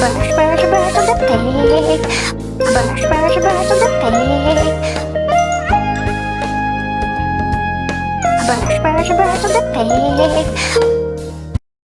Brush, brush, brush on the pig. Brush, brush, brush on the pig. Brush, brush, brush on the pig.